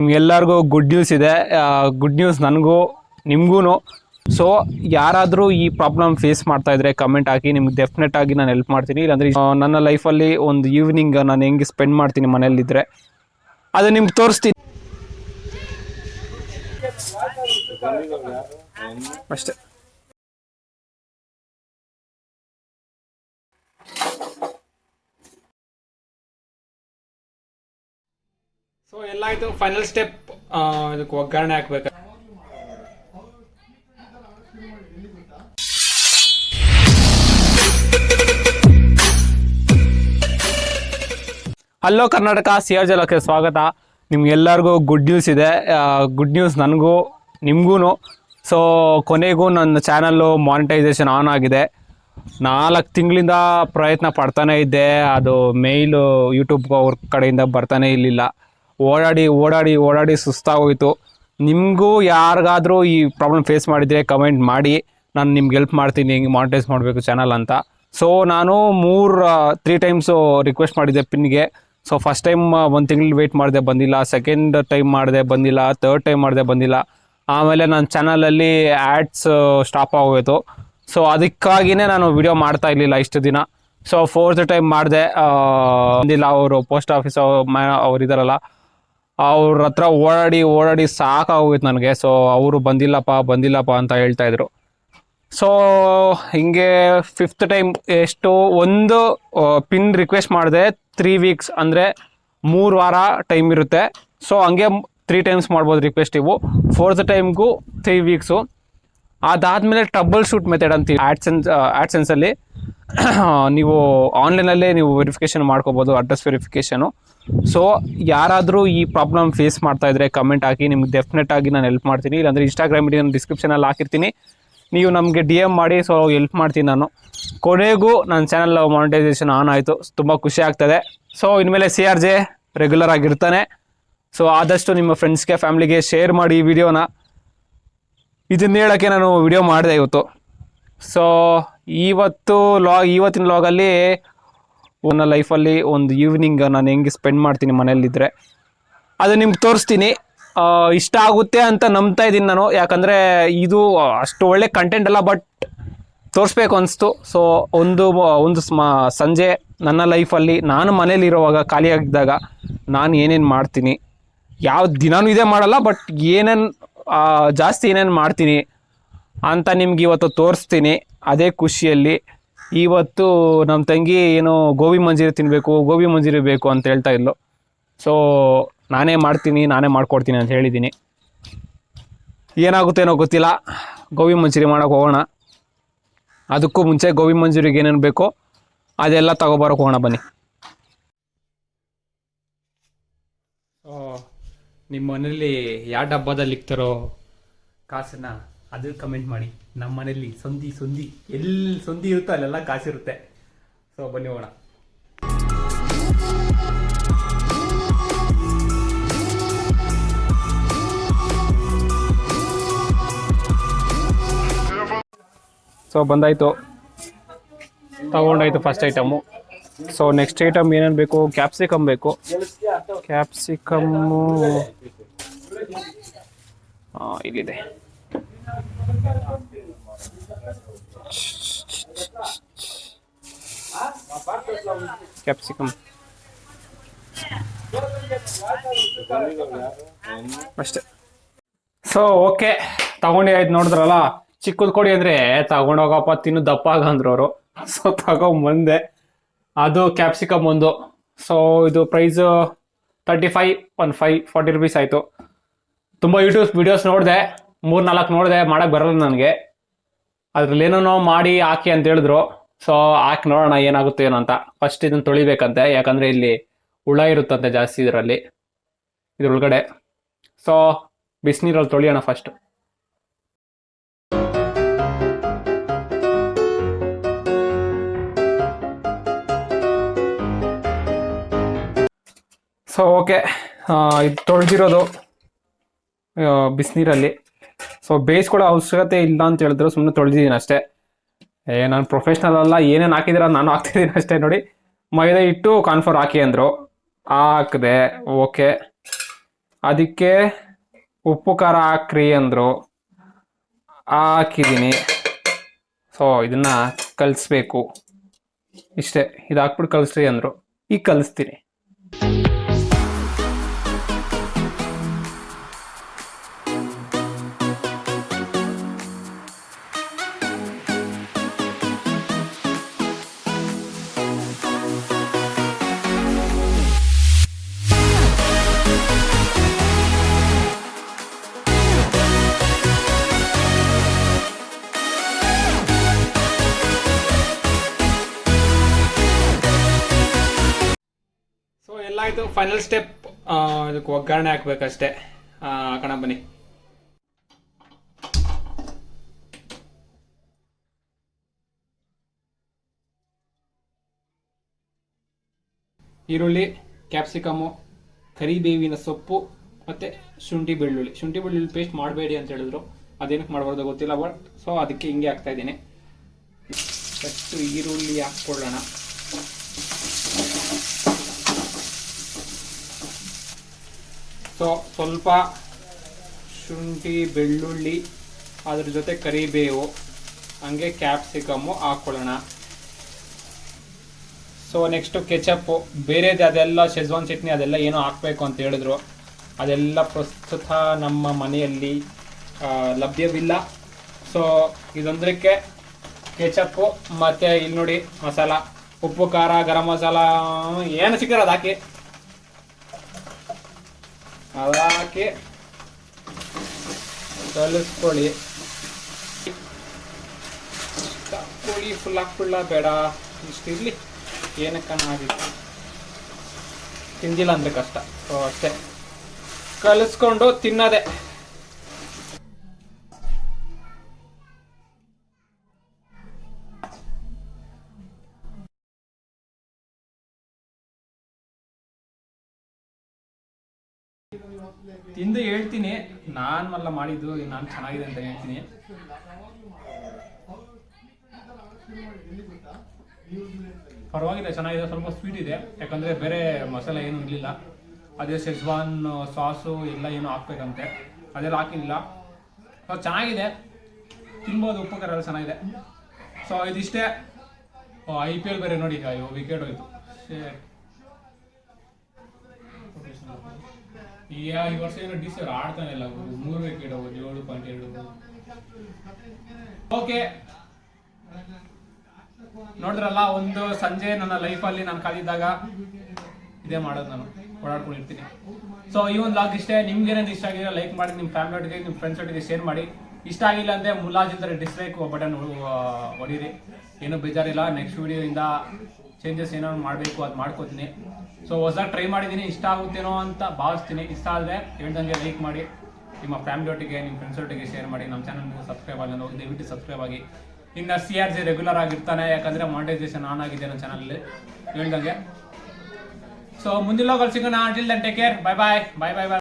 ನಿಮ್ಗೆಲ್ಲರಿಗೂ good news ಇದೆ. Good news ನನಗೂ ನಿಮಗೂ ಸೊ ಯಾರಾದರೂ ಈ ಪ್ರಾಬ್ಲಮ್ ಫೇಸ್ ಮಾಡ್ತಾ ಇದ್ರೆ ಕಮೆಂಟ್ ಹಾಕಿ, ನಿಮ್ಗೆ ಡೆಫಿನೆಟ್ ಆಗಿ ನಾನು ಹೆಲ್ಪ್ ಮಾಡ್ತೀನಿ. ಇಲ್ಲಾಂದ್ರೆ ನನ್ನ ಲೈಫಲ್ಲಿ ಒಂದು ಈವ್ನಿಂಗ್ ನಾನು ಹೆಂಗೆ ಸ್ಪೆಂಡ್ ಮಾಡ್ತೀನಿ ಮನೇಲಿದ್ದರೆ ಅದು ನಿಮ್ಗೆ ತೋರಿಸ್ತೀನಿ. ಅಷ್ಟೇ. ಸೊ ಎಲ್ಲ ಆಯ್ತು. ಫೈನಲ್ ಸ್ಟೆಪ್ ಇದಕ್ಕೆ ಒಗ್ಗರಣೆ ಹಾಕ್ಬೇಕು. ಹಲೋ ಕರ್ನಾಟಕ ಸಿ ಆರ್ ಜಲಕ್ಕೆ ಸ್ವಾಗತ. ನಿಮ್ಗೆಲ್ಲರಿಗೂ ಗುಡ್ ನ್ಯೂಸ್ ಇದೆ. ಗುಡ್ ನ್ಯೂಸ್ ನನಗೂ ನಿಮಗೂ ಸೊ ಕೊನೆಗೂ ನನ್ನ ಚಾನಲ್ಲು ಮಾನಿಟೈಸೇಷನ್ ಆನ್ ಆಗಿದೆ. ನಾಲ್ಕು ತಿಂಗಳಿಂದ ಪ್ರಯತ್ನ ಪಡ್ತಾನೆ ಇದ್ದೆ. ಅದು ಮೇಲು ಯೂಟ್ಯೂಬ್ ಅವ್ರ ಕಡೆಯಿಂದ ಬರ್ತಾನೆ ಇರಲಿಲ್ಲ. ಓಡಾಡಿ ಓಡಾಡಿ ಓಡಾಡಿ ಸುಸ್ತಾಗೋಯಿತು. ನಿಮಗೂ ಯಾರಿಗಾದರೂ ಈ ಪ್ರಾಬ್ಲಮ್ ಫೇಸ್ ಮಾಡಿದರೆ ಕಮೆಂಟ್ ಮಾಡಿ. ನಾನು ನಿಮ್ಗೆ ಹೆಲ್ಪ್ ಮಾಡ್ತೀನಿ, ಹಿಂಗೆ ಮಾನಿಟೈಸ್ ಮಾಡಬೇಕು ಚಾನಲ್ ಅಂತ. ಸೊ ನಾನು ಮೂರು ತ್ರೀ ಟೈಮ್ಸು ರಿಕ್ವೆಸ್ಟ್ ಮಾಡಿದ್ದೆ ಪಿನ್ಗೆ. ಸೊ ಫಸ್ಟ್ ಟೈಮ್ ಒಂದು ತಿಂಗಳು ವೆಯ್ಟ್ ಮಾಡಿದೆ ಬಂದಿಲ್ಲ. ಸೆಕೆಂಡ್ ಟೈಮ್ ಮಾಡಿದೆ ಬಂದಿಲ್ಲ. ತರ್ಡ್ ಟೈಮ್ ಮಾಡಿದೆ ಬಂದಿಲ್ಲ. ಆಮೇಲೆ ನನ್ನ ಚಾನಲಲ್ಲಿ ಆ್ಯಡ್ಸ್ ಸ್ಟಾಪ್ ಆಗೋಯಿತು. ಸೊ ಅದಕ್ಕಾಗಿಯೇ ನಾನು ವಿಡಿಯೋ ಮಾಡ್ತಾ ಇರಲಿಲ್ಲ ಇಷ್ಟು ದಿನ. ಸೊ ಫೋರ್ತ್ ಟೈಮ್ ಮಾಡಿದೆ. ಬಂದಿಲ್ಲ ಅವರು ಪೋಸ್ಟ್ ಆಫೀಸ್ ಅವ್ರು ಇದಾರಲ್ಲ. ಅವ್ರ ಹತ್ರ ಓಡಾಡಿ ಓಡಾಡಿ ಸಾಕಾಗೋಗಿತ್ತು ನನಗೆ. ಸೊ ಅವರು ಬಂದಿಲ್ಲಪ್ಪ ಬಂದಿಲ್ಲಪ್ಪ ಅಂತ ಹೇಳ್ತಾ ಇದ್ರು. ಸೊ ಹಿಂಗೆ ಫಿಫ್ತ್ ಟೈಮ್ ಎಷ್ಟು ಒಂದು ಪಿನ್ ರಿಕ್ವೆಸ್ಟ್ ಮಾಡಿದೆ ತ್ರೀ ವೀಕ್ಸ್ ಅಂದರೆ ಮೂರು ವಾರ ಟೈಮ್ ಇರುತ್ತೆ. ಸೊ ಹಂಗೆ ತ್ರೀ ಟೈಮ್ಸ್ ಮಾಡ್ಬೋದು ರಿಕ್ವೆಸ್ಟ್ ಇವು. ಫೋರ್ತ್ ಟೈಮ್ಗೂ ತ್ರೀ ವೀಕ್ಸು ಅದಾದಮೇಲೆ ಟ್ರಬಲ್ ಶೂಟ್ ಮೆಥಡ್ ಅಂತೀವಿ ಆ್ಯಡ್ಸೆನ್ಸ್ ಆ್ಯಡ್ಸೆನ್ಸಲ್ಲಿ ನೀವು ಆನ್ಲೈನಲ್ಲೇ ನೀವು ವೆರಿಫಿಕೇಷನ್ ಮಾಡ್ಕೋಬೋದು ಅಡ್ರೆಸ್ ವೆರಿಫಿಕೇಷನು ಸೊ ಯಾರಾದರೂ ಈ ಪ್ರಾಬ್ಲಮ್ ಫೇಸ್ ಮಾಡ್ತಾ ಇದ್ರೆ ಕಮೆಂಟ್ ಹಾಕಿ, ನಿಮ್ಗೆ ಡೆಫಿನೆಟ್ ಆಗಿ ನಾನು ಹೆಲ್ಪ್ ಮಾಡ್ತೀನಿ. ಇಲ್ಲಾಂದರೆ ಇನ್ಸ್ಟಾಗ್ರಾಮ್ ಐಡಿ ನಾನು ಡಿಸ್ಕ್ರಿಪ್ಷನಲ್ಲಿ ಹಾಕಿರ್ತೀನಿ. ನೀವು ನಮಗೆ ಡಿ ಎಂ ಮಾಡಿ ಸೊ ಹೆಲ್ಪ್ ಮಾಡ್ತೀನಿ ನಾನು. ಕೊನೆಗೂ ನನ್ನ ಚಾನಲ್ ಮಾನಿಟೈಸೇಷನ್ ಆನ್ ಆಯಿತು. ತುಂಬ ಖುಷಿ ಆಗ್ತದೆ. ಸೊ ಇನ್ಮೇಲೆ ಸಿ ಆರ್ ಜೆ ರೆಗ್ಯುಲರ್ ಆಗಿರ್ತಾನೆ. ಸೊ ಆದಷ್ಟು ನಿಮ್ಮ ಫ್ರೆಂಡ್ಸ್ಗೆ ಫ್ಯಾಮಿಲಿಗೆ ಶೇರ್ ಮಾಡಿ ಈ ವಿಡಿಯೋನ ಇದನ್ನ ಹೇಳೋಕ್ಕೆ ನಾನು ವಿಡಿಯೋ ಮಾಡಿದೆ ಇವತ್ತು. ಸೊ ಇವತ್ತು ಲಾಗ್ ಇವತ್ತಿನ ಲಾಗಲ್ಲಿ ನನ್ನ ಲೈಫಲ್ಲಿ ಒಂದು ಈವ್ನಿಂಗ್ ನಾನು ಹೆಂಗೆ ಸ್ಪೆಂಡ್ ಮಾಡ್ತೀನಿ ಮನೇಲಿದ್ದರೆ ಅದು ನಿಮ್ಗೆ ತೋರಿಸ್ತೀನಿ. ಇಷ್ಟ ಆಗುತ್ತೆ ಅಂತ ನಂಬ್ತಾ ಇದ್ದೀನಿ ನಾನು. ಯಾಕಂದರೆ ಇದು ಅಷ್ಟು ಒಳ್ಳೆ ಕಂಟೆಂಟ್ ಅಲ್ಲ ಬಟ್ ತೋರಿಸ್ಬೇಕು ಅನಿಸ್ತು. ಸೊ ಒಂದು ಒಂದು ಸಂಜೆ ನನ್ನ ಲೈಫಲ್ಲಿ ನಾನು ಮನೇಲಿರುವಾಗ ಖಾಲಿಯಾಗಿದ್ದಾಗ ನಾನು ಏನೇನು ಮಾಡ್ತೀನಿ. ಯಾವ ದಿನಾನೂ ಇದೇ ಮಾಡಲ್ಲ ಬಟ್ ಏನೇನು ಜಾಸ್ತಿ ಏನೇನು ಮಾಡ್ತೀನಿ ಅಂತ ನಿಮ್ಗೆ ಇವತ್ತು ತೋರಿಸ್ತೀನಿ. ಅದೇ ಖುಷಿಯಲ್ಲಿ. ಇವತ್ತು ನಮ್ಮ ತಂಗಿ ಏನು ಗೋಬಿ ಮಂಜೂರಿ ತಿನ್ನಬೇಕು ಗೋಬಿ ಮಂಜೂರಿ ಬೇಕು ಅಂತ ಹೇಳ್ತಾ ಇದ್ಲು. ಸೊ ನಾನೇ ಮಾಡ್ತೀನಿ, ನಾನೇ ಮಾಡ್ಕೊಡ್ತೀನಿ ಅಂತ ಹೇಳಿದ್ದೀನಿ. ಏನಾಗುತ್ತೇನೋ ಗೊತ್ತಿಲ್ಲ. ಗೋಬಿ ಮಂಜೂರಿ ಮಾಡೋಕೆ ಹೋಗೋಣ. ಅದಕ್ಕೂ ಮುಂಚೆ ಗೋಬಿ ಮಂಜೂರಿಗೆ ಏನೇನು ಬೇಕೋ ಅದೆಲ್ಲ ತಗೊಬರೋಕೆ ಹೋಗೋಣ ಬನ್ನಿ. ನಿಮ್ಮ ಮನೇಲಿ ಯಾವ ಡಬ್ಬದಲ್ಲಿ ಇಕ್ತಾರೋ ಕಾಸನ್ನ ಅದು ಕಮೆಂಟ್ ಮಾಡಿ. ನಮ್ಮ ಮನೆಯಲ್ಲಿ ಸಂಧಿ ಸಂಧಿ ಎಲ್ಲಿ ಸಂಧಿ ಇರುತ್ತೋ ಅಲ್ಲೆಲ್ಲ ಕಾಸಿರುತ್ತೆ. ಸೊ ಬನ್ನಿ ಹೋಗೋಣ. ಸೊ ಬಂದಾಯಿತು. ತಗೊಂಡಾಯ್ತು first item so next item ಏನೇನು ಬೇಕು? ಕ್ಯಾಪ್ಸಿಕಮ್ ಬೇಕು. ಕ್ಯಾಪ್ಸಿಕಮ್ಮು ಇಲ್ಲಿದೆ. ಕ್ಯಾಪ್ಸಿಕಮ್ ಅಷ್ಟೇ. ಸೊ ಓಕೆ ತಗೊಂಡೆ ಆಯ್ತು ನೋಡಿದ್ರಲ್ಲ? ಚಿಕ್ಕದ್ ಕೊಡಿ ಅಂದ್ರೆ ತಗೊಂಡೋಗಪ್ಪ ತಿನ್ನು, ದಪ್ಪ ಆಗ ಅಂದ್ರು ಅವರು. ಸೊ ತಗೊಂಬಂದೆ ಅದು ಕ್ಯಾಪ್ಸಿಕಮ್ ಒಂದು. ಸೊ ಇದು price thirty five one five forty rupees ಆಯಿತು. ತುಂಬ ಯೂಟ್ಯೂಬ್ ವಿಡಿಯೋಸ್ ನೋಡಿದೆ. ಮೂರು ನಾಲ್ಕು ನೋಡಿದೆ ಮಾಡೋಕ್ಕೆ ಬರಲ್ಲ ನನಗೆ. ಅದ್ರಲ್ಲಿ ಏನೋ ಮಾಡಿ ಹಾಕಿ ಅಂತ ಹೇಳಿದ್ರು. ಸೊ ಹಾಕಿ ನೋಡೋಣ ಏನಾಗುತ್ತೆ ಏನೋ ಅಂತ. ಫಸ್ಟ್ ಇದನ್ನು ತೊಳಿಬೇಕಂತೆ. ಯಾಕಂದರೆ ಇಲ್ಲಿ ಹುಳ ಇರುತ್ತಂತೆ ಜಾಸ್ತಿ ಇದರಲ್ಲಿ. ಇದ್ರೊಳಗಡೆ. ಸೊ ಬಿಸಿನೀರಲ್ಲಿ ತೊಳಿಯೋಣ ಫಸ್ಟ್ ಸೊ ಓಕೆ ಇದು ತೊಳೆದಿರೋದು ಬಿಸಿನೀರಲ್ಲಿ. ಸೊ ಬೇಯಿಸ್ಕೊಳ್ಳೋ ಅವಶ್ಯಕತೆ ಇಲ್ಲ ಅಂತ ಹೇಳಿದ್ರು. ಸುಮ್ಮನೆ ತೊಳೆದಿದ್ದೀನಿ ಅಷ್ಟೇ. ಏ, ನಾನು ಪ್ರೊಫೆಷ್ನಲ್ ಅಲ್ಲ. ಏನೇನು ಹಾಕಿದಿರ ನಾನು ಹಾಕ್ತಿದ್ದೀನಿ ಅಷ್ಟೇ ನೋಡಿ. ಮೈದಾ ಇಟ್ಟು ಕಾನ್ಫರ್ ಹಾಕಿ ಅಂದರು. ಹಾಕಿದೆ. ಓಕೆ. ಅದಕ್ಕೆ ಉಪ್ಪು, ಖಾರ ಹಾಕ್ರಿ ಅಂದರು. ಹಾಕಿದ್ದೀನಿ ಸೊ ಇದನ್ನು ಕಲಿಸ್ಬೇಕು. ಇಷ್ಟೇ. ಇದು ಹಾಕ್ಬಿಟ್ಟು ಕಲಿಸ್ರಿ ಅಂದರು. ಈಗ ಕಲಿಸ್ತೀನಿ. ಆಯಿತು ಫೈನಲ್ ಸ್ಟೆಪ್ ಇದಕ್ಕೆ ಒಗ್ಗರಣೆ ಹಾಕ್ಬೇಕಷ್ಟೇ. ಹಾಕೋಣ ಬನ್ನಿ. ಈರುಳ್ಳಿ ಕ್ಯಾಪ್ಸಿಕಮು ಕರಿಬೇವಿನ ಸೊಪ್ಪು, ಮತ್ತು ಶುಂಠಿ ಬೆಳ್ಳುಳ್ಳಿ. ಶುಂಠಿ ಬೆಳ್ಳುಳ್ಳಿ ಪೇಸ್ಟ್ ಮಾಡಬೇಡಿ ಅಂತ ಹೇಳಿದ್ರು. ಅದೇನಕ್ಕೆ ಮಾಡಬಾರ್ದು ಗೊತ್ತಿಲ್ಲ ಬಟ್ ಸೊ ಅದಕ್ಕೆ ಹಿಂಗೆ ಹಾಕ್ತಾ ಇದ್ದೀನಿ. ಫಸ್ಟು ಈರುಳ್ಳಿ ಹಾಕ್ಕೊಳ್ಳೋಣ. ಸೊ, ಸ್ವಲ್ಪ ಶುಂಠಿ, ಬೆಳ್ಳುಳ್ಳಿ, ಅದ್ರ ಜೊತೆ ಕರಿಬೇವು, ಹಂಗೆ ಕ್ಯಾಪ್ಸಿಕಮ್ಮು ಹಾಕ್ಕೊಳ್ಳೋಣ ಸೊ ನೆಕ್ಸ್ಟು ಕೆಚಪ್ಪು ಬೇರೆದು ಅದೆಲ್ಲ ಶೆಜ್ವಾನ್ ಚಟ್ನಿ ಅದೆಲ್ಲ ಏನೋ ಹಾಕಬೇಕು ಅಂತ ಹೇಳಿದ್ರು. ಅದೆಲ್ಲ ಪ್ರಸ್ತುತ ನಮ್ಮ ಮನೆಯಲ್ಲಿ ಲಭ್ಯವಿಲ್ಲ. ಸೊ ಇದೊಂದಕ್ಕೆ ಕೆಚಪ್ಪು ಮತ್ತು ಇಲ್ಲಿ ನೋಡಿ ಮಸಾಲ, ಉಪ್ಪು, ಖಾರ, ಗರಂ ಮಸಾಲ, ಏನು ಸಿಕ್ಕರೆ ಅದು ಹಾಕಿ. ಅದು ಹಾಕಿ ಕಲಿಸ್ಕೊಳ್ಳಿ ಕೋಳಿ ಫುಲ್ ಹಾಕ್ಬಿಡ್ಲ ಬೇಡ. ಇಷ್ಟಿರ್ಲಿ. ಏನಕ್ಕನ ತಿಂದಿಲ್ಲ ಅಂದ್ರೆ ಕಷ್ಟ. ಸೊ ಅಷ್ಟೇ. ಕಲಿಸ್ಕೊಂಡು ತಿನ್ನೋದೆ. ತಿಂದು ಹೇಳ್ತೀನಿ ನಾನು ಮಲ್ಲ ಮಾಡಿದ್ದು, ನಾನು ಚೆನ್ನಾಗಿದೆ ಅಂತ ಹೇಳ್ತೀನಿ. ಪರವಾಗಿಲ್ಲ, ಚೆನ್ನಾಗಿದೆ, ಸ್ವಲ್ಪ ಸ್ವೀಟ್ ಇದೆ. ಯಾಕಂದರೆ ಬೇರೆ ಮಸಾಲೆ ಏನೂ ಇರಲಿಲ್ಲ. ಅದೇ ಸೆಜ್ವಾನ್ ಸಾಸು ಎಲ್ಲ ಏನು ಹಾಕ್ಬೇಕಂತೆ. ಅದೆಲ್ಲ ಹಾಕಿಲ್ಲ. ಸೊ ಚೆನ್ನಾಗಿದೆ. ತಿನ್ಬೋದು ಉಪ್ಪು ಖಾರ ಎಲ್ಲ ಚೆನ್ನಾಗಿದೆ. ಸೊ ಇದಿಷ್ಟೇ. ಐ ಪಿ ಎಲ್ ಬೇರೆ ನೋಡಿ, ಅಯ್ಯೋ ವಿಕೆಟ್ ಹೋಯ್ತು. ಈ ವರ್ಷ ಏನೋ ಡಿ ಸಿ ಆಡ್ತಾನೆ ಇಲ್ಲ. ಮೂರು ವಿಕೆಟ್ ಏಳು ಪಾಯಿಂಟ್ ಎರಡು. ಓಕೆ ನೋಡಿದ್ರಲ್ಲ, ಒಂದು ಸಂಜೆ ನನ್ನ ಲೈಫಲ್ಲಿ ನಾನು ಕಾದಿದ್ದಾಗ ಇದೇ ಮಾಡೋದು ನಾನು, ಓಡಾಡ್ಕೊಂಡಿರ್ತೀನಿ. ಸೊ ಈ ಒಂದು ಲಾಗ್ ಇಷ್ಟೇ. ನಿಮ್ಗೆ ಇಷ್ಟ ಆಗಿದ್ರೆ ಲೈಕ್ ಮಾಡಿ ನಿಮ್ಮ ಫ್ಯಾಮಿಲಿ ಒಟ್ಟಿಗೆ ನಿಮ್ಮ ಫ್ರೆಂಡ್ಸ್ ಒಟ್ಟಿಗೆ ಶೇರ್ ಮಾಡಿ. ಇಷ್ಟ ಆಗಿಲ್ಲ ಅಂದರೆ ಮುಲಾಜಿಲ್ದರೆ ಡಿಸ್ಲೈಕ್ ಬಟನ್ ಹೊಡೀರಿ ಏನೂ ಬೇಜಾರಿಲ್ಲ. ನೆಕ್ಸ್ಟ್ ವಿಡಿಯೋಯಿಂದ ಚೇಂಜಸ್ ಏನೋ ಮಾಡಬೇಕು, ಅದು ಮಾಡ್ಕೋತೀನಿ. ಸೊ ಹೊಸದಾಗಿ ಟ್ರೈ ಮಾಡಿದ್ದೀನಿ ಇಷ್ಟ ಆಗುತ್ತೇನೋ ಅಂತ ಭಾವಿಸ್ತೀನಿ. ಇಷ್ಟ ಆದರೆ ಹೇಳ್ದಂಗೆ ಲೈಕ್ ಮಾಡಿ. ನಿಮ್ಮ ಫ್ಯಾಮಿಲಿ ಒಟ್ಟಿಗೆ, ನಿಮ್ಮ ಫ್ರೆಂಡ್ಸ್ ಒಟ್ಟಿಗೆ ಶೇರ್ ಮಾಡಿ. ನಮ್ಮ ಚಾನಲ್ಗೆ ಸಬ್ಸ್ಕ್ರೈಬ್ ಆಗಲ್ಲ ದಯವಿಟ್ಟು ಸಬ್ಸ್ಕ್ರೈಬ್ ಆಗಿ. ಇನ್ನು ಸಿ ಆರ್ ಜಿ ರೆಗ್ಯುಲರ್ ಆಗಿರ್ತಾನೆ, ಯಾಕಂದರೆ ಮಾನಿಟೈಸೇಷನ್ ಆನ್ ಆಗಿದೆ ನನ್ನ ಚಾನಲಲ್ಲಿ ಹೇಳ್ದಂಗೆ. ಸೊ ಮುಂದಿನ ಲೋಕಲ್ ಸಿಗೋಣ. Until then take care bye bye bye bye bye